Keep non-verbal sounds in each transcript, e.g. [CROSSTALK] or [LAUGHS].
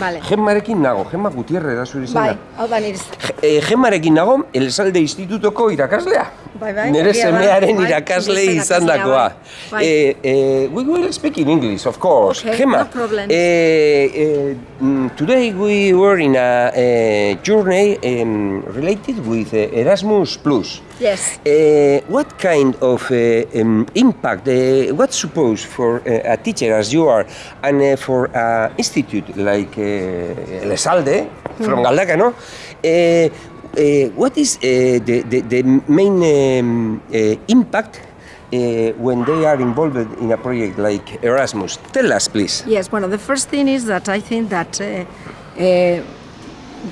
Vale. Gemmarekin nago, Gemma Gutierre da zure izena. Bai, hau da nire E, Gemmarekin nago, Elsalde Institutoko irakaslea. Bai, bai, Nire semearen Bai, irakasle izandakoa. irakaslea, bai. Eh, eh, we will speak in English, of course. Okay, Gemma, no problem. eh, mm, today we were in a eh, journey um, related with Erasmus Plus. Yes. Uh, what kind of uh, um, impact, uh, what suppose for uh, a teacher as you are and uh, for an institute like uh, Elexalde from Galdacano, uh, uh, what is uh, the, the, the main um, uh, impact uh, when they are involved in a project like Erasmus? Tell us, please. Yes, well, the first thing is that I think that uh, uh,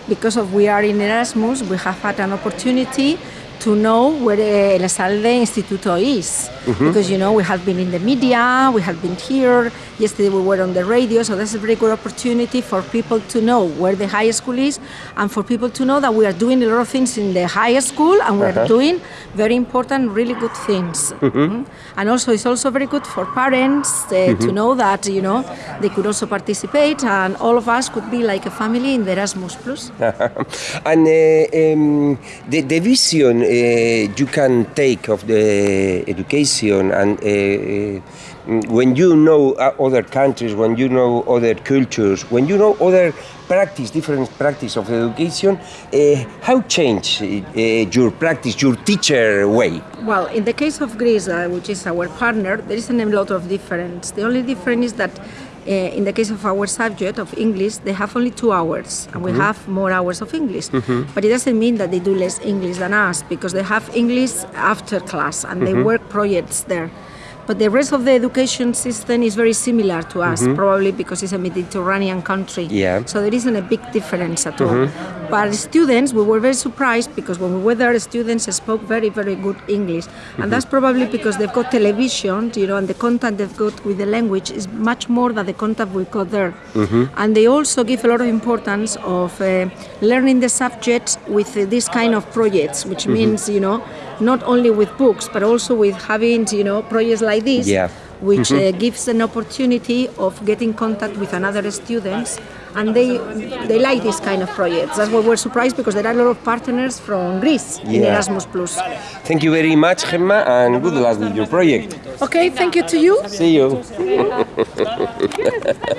because of we are in Erasmus, we have had an opportunity to know where Elexalde Instituto is. Because, you know, we have been in the media, we have been here, yesterday we were on the radio, so that's a very good opportunity for people to know where the high school is and for people to know that we are doing a lot of things in the high school and we're doing very important, really good things. Mhm. And also, it's also very good for parents uh, to know that, you know, they could also participate and all of us could be like a family in the Erasmus Plus. [LAUGHS] and uh, um, the, the vision uh, you can take of the education and uh, uh, when you know other countries, when you know other cultures, when you know other practice, different practice of education, uh, how change uh, your practice, your teacher way? Well, in the case of Greece, uh, which is our partner, there isn't a lot of difference. The only difference is that uh, in the case of our subject of English, they have only two hours, and we mm-hmm. have more hours of English. Mm-hmm. But it doesn't mean that they do less English than us, because they have English after class, and they mm-hmm. work projects there. But the rest of the education system is very similar to us, mm-hmm. probably because it's a Mediterranean country. Yeah. So there isn't a big difference at all. Mm-hmm. But students, we were very surprised because when we were there, students spoke very, very good English. And mm-hmm. that's probably because they've got television, you know, and the content they've got with the language is much more than the content we got there. And they also give a lot of importance of uh, learning the subjects with uh, this kind of projects, which means, you know, not only with books, but also with having, you know, projects like this Yeah. which uh, gives an opportunity of getting contact with another students and they they like this kind of projects that's why we're surprised because there are a lot of partners from greece in erasmus plus Thank you very much, Gemma, and good luck with your project. okay thank you to you See you. [LAUGHS]